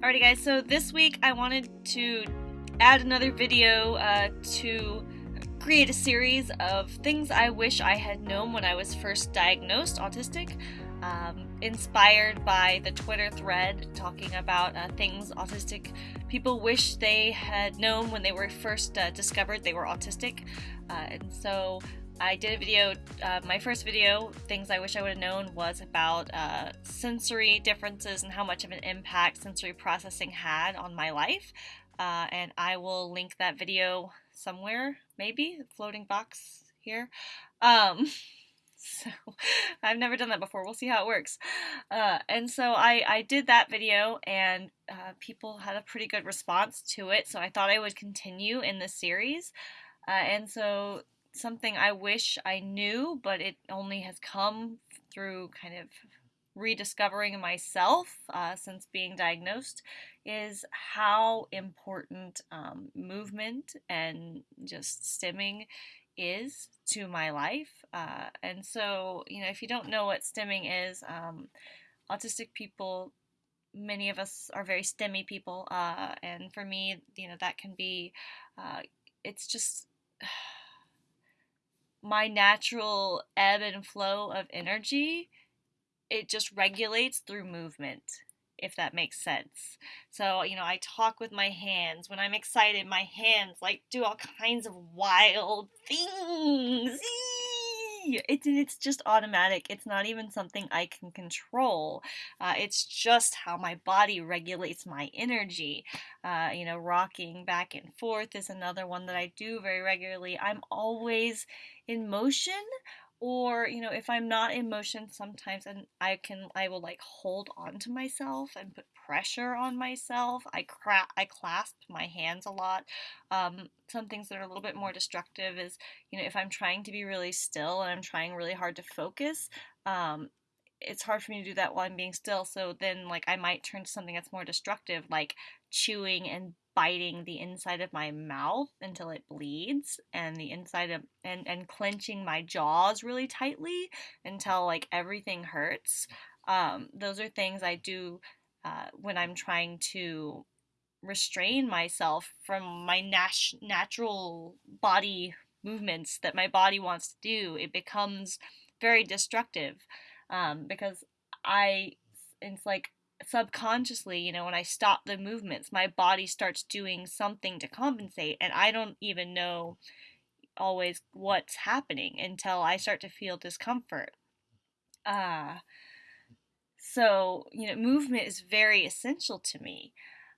Alrighty guys, so this week I wanted to add another video uh, to create a series of things I wish I had known when I was first diagnosed autistic, um, inspired by the Twitter thread talking about uh, things autistic people wish they had known when they were first uh, discovered they were autistic. Uh, and so I did a video, uh, my first video, things I wish I would have known, was about uh, sensory differences and how much of an impact sensory processing had on my life. Uh, and I will link that video somewhere, maybe, floating box here. Um, so I've never done that before. We'll see how it works. Uh, and so I, I did that video, and uh, people had a pretty good response to it. So I thought I would continue in the series. Uh, and so something I wish I knew, but it only has come through kind of rediscovering myself uh, since being diagnosed is how important um, movement and just stimming is to my life. Uh, and so, you know, if you don't know what stimming is, um, autistic people, many of us are very stimmy people. Uh, and for me, you know, that can be, uh, it's just my natural ebb and flow of energy, it just regulates through movement, if that makes sense. So, you know, I talk with my hands. When I'm excited, my hands like do all kinds of wild things it's it's just automatic. It's not even something I can control. Uh, it's just how my body regulates my energy. Uh, you know, rocking back and forth is another one that I do very regularly. I'm always in motion or you know if i'm not in motion sometimes and i can i will like hold on to myself and put pressure on myself. I cra- i clasp my hands a lot. Um, some things that are a little bit more destructive is you know if i'm trying to be really still and i'm trying really hard to focus um, it's hard for me to do that while i'm being still. So then like i might turn to something that's more destructive like chewing and biting the inside of my mouth until it bleeds and the inside of and and clenching my jaws really tightly until like everything hurts. Um, those are things i do uh, when i'm trying to restrain myself from my nat- natural body movements that my body wants to do it becomes very destructive. Um, because i it's like subconsciously, you know, when I stop the movements, my body starts doing something to compensate, and I don't even know always what's happening until I start to feel discomfort. Uh, so, you know, movement is very essential to me.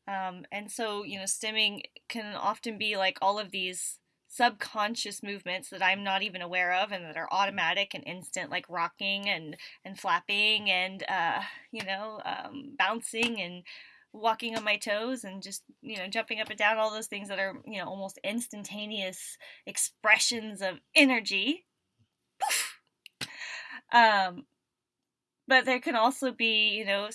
Um, and so, you know, stimming can often be like all of these subconscious movements that I'm not even aware of and that are automatic and instant, like rocking and, and flapping and, uh, you know, um, bouncing and walking on my toes and just, you know, jumping up and down, all those things that are, you know, almost instantaneous expressions of energy. um, but there can also be, you know,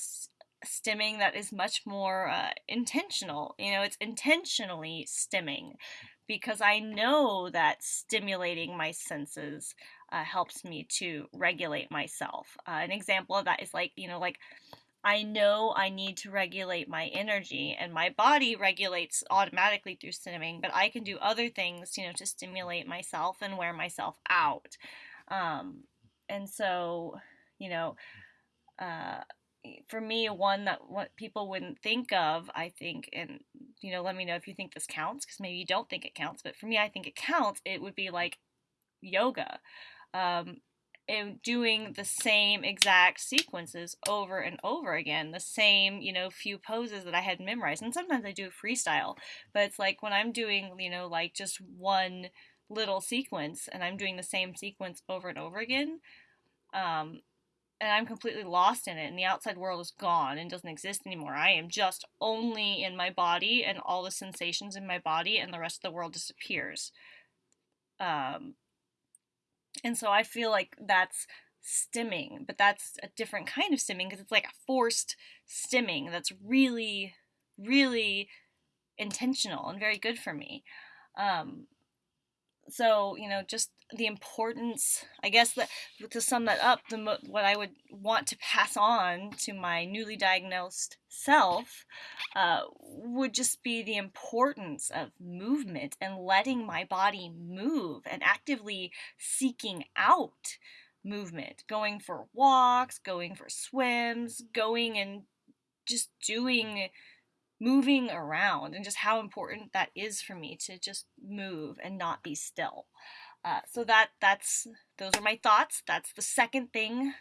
stimming that is much more uh, intentional. You know, it's intentionally stimming because I know that stimulating my senses uh, helps me to regulate myself. Uh, an example of that is like, you know, like I know I need to regulate my energy, and my body regulates automatically through stimming, but I can do other things, you know, to stimulate myself and wear myself out. Um, and so, you know, uh, for me, one that what people wouldn't think of, I think, and you know, let me know if you think this counts, because maybe you don't think it counts, but for me, I think it counts. It would be like yoga, um, and doing the same exact sequences over and over again, the same, you know, few poses that I had memorized. And sometimes I do freestyle, but it's like when I'm doing, you know, like just one little sequence and I'm doing the same sequence over and over again. Um, and I'm completely lost in it, and the outside world is gone and doesn't exist anymore. I am just only in my body and all the sensations in my body, and the rest of the world disappears. Um, and so I feel like that's stimming, but that's a different kind of stimming because it's like a forced stimming that's really, really intentional and very good for me. Um, so, you know, just the importance, I guess that to sum that up, the what I would want to pass on to my newly diagnosed self uh, would just be the importance of movement and letting my body move and actively seeking out movement, going for walks, going for swims, going and just doing moving around and just how important that is for me to just move and not be still. Uh, so that that's those are my thoughts. That's the second thing,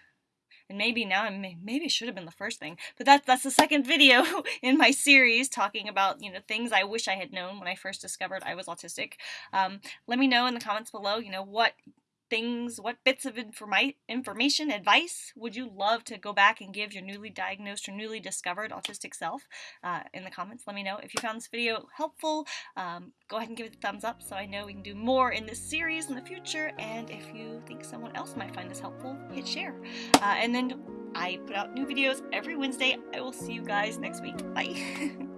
and maybe now I'm maybe should have been the first thing, but that's that's the second video in my series talking about you know things I wish I had known when I first discovered I was autistic. Um, let me know in the comments below. You know what things, what bits of informi- information, advice would you love to go back and give your newly diagnosed or newly discovered autistic self? Uh, in the comments, let me know. If you found this video helpful, um, go ahead and give it a thumbs up so I know we can do more in this series in the future. And if you think someone else might find this helpful, hit share. Uh, and then I put out new videos every Wednesday. I will see you guys next week. Bye.